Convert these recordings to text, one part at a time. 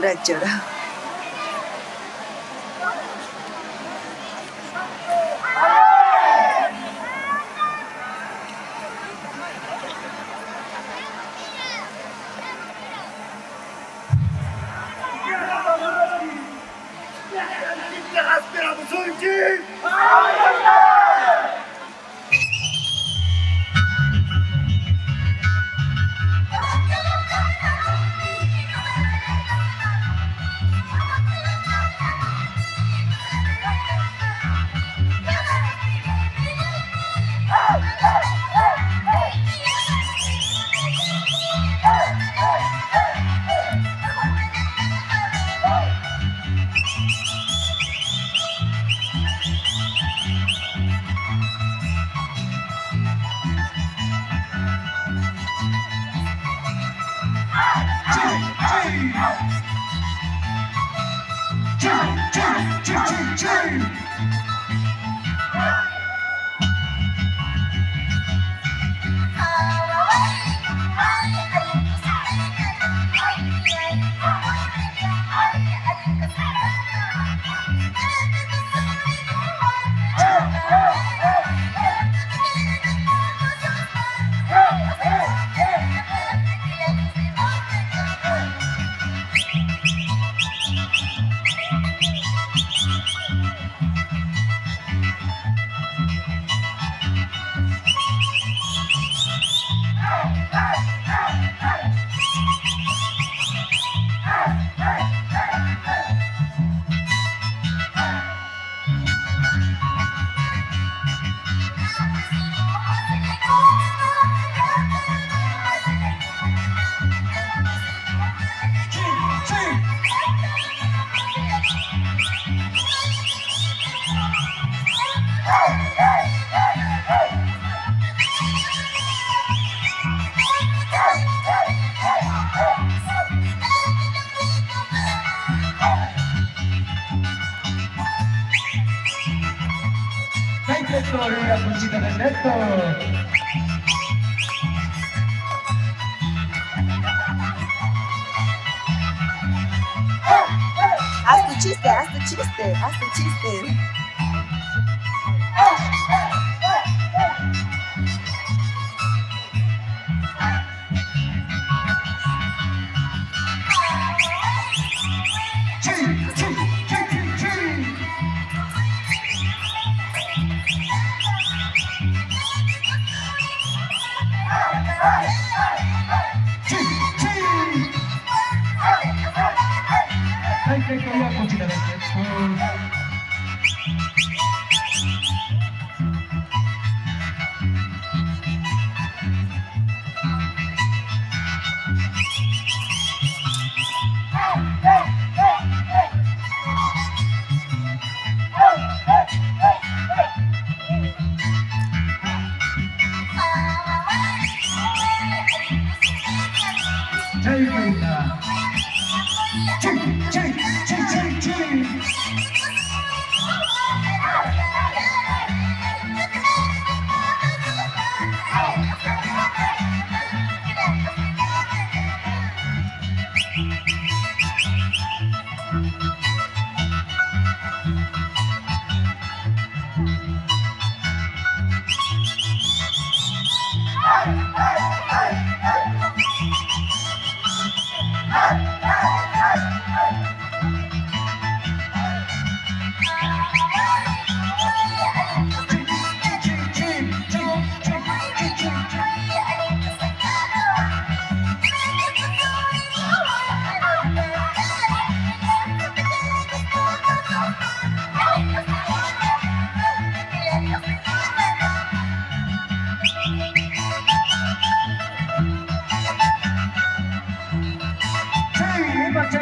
पूरा चढ़ा। train! De. Haz tu chiste, haz tu chiste, haz tu chiste. that I.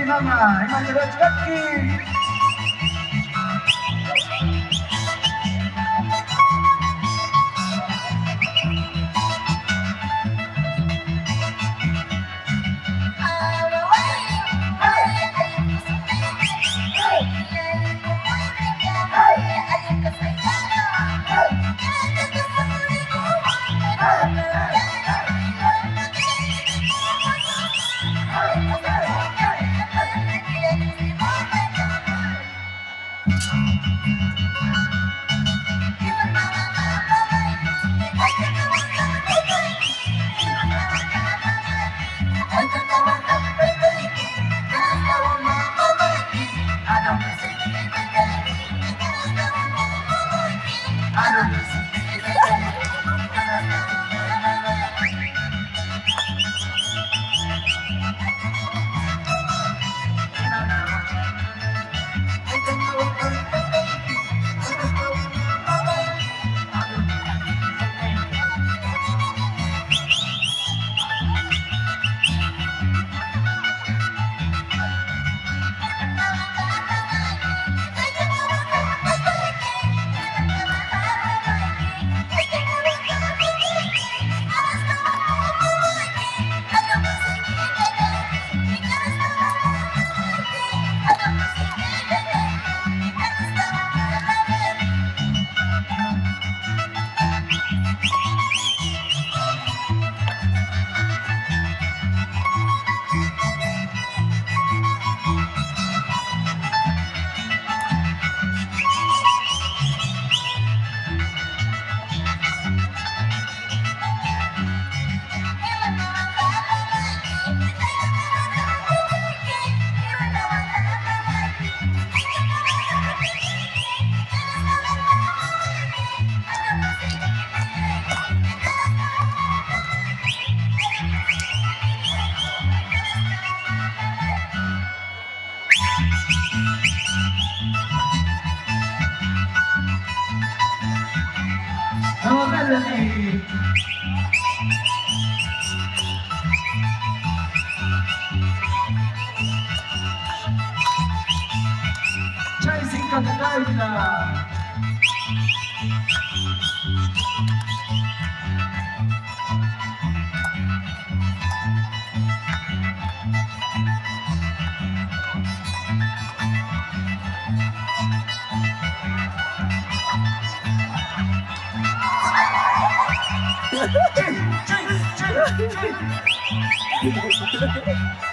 nama, emang rezeki. I don't listen. 高いんだハハハハ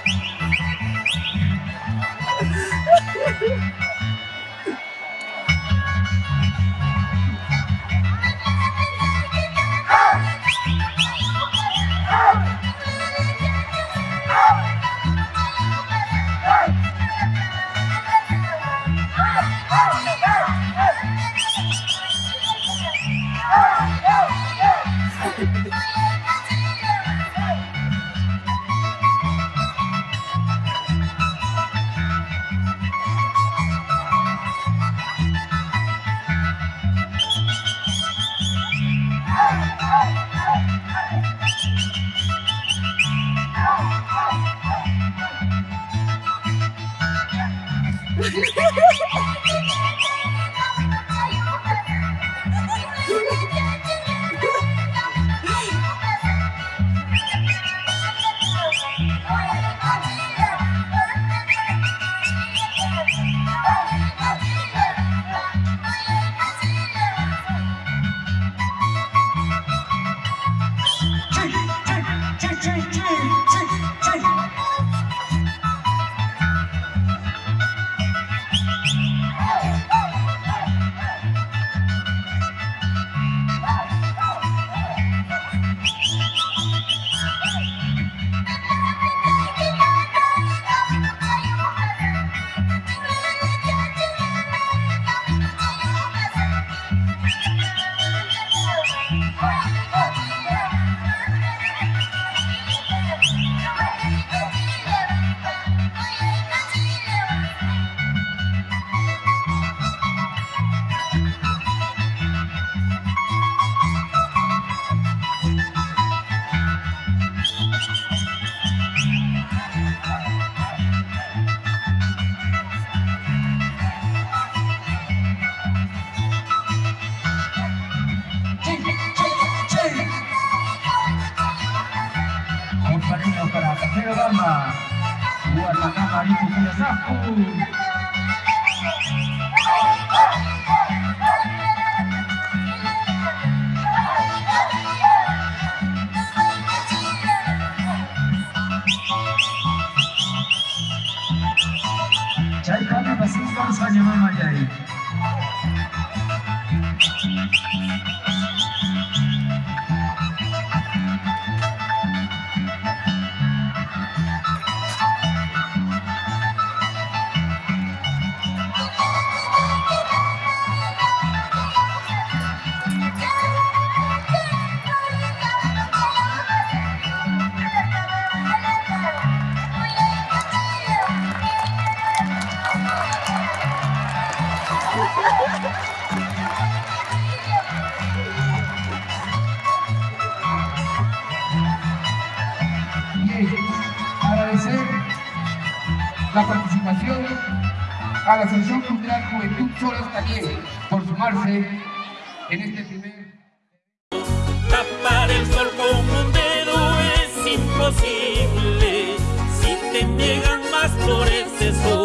Oh! gharama kuwa kama ipo kila safu agradecer la participación a la Asociación Cultural Juventud Soles también por sumarse en este primer... Tapar el sol con un dedo es imposible. Si te niegan más flores, guay no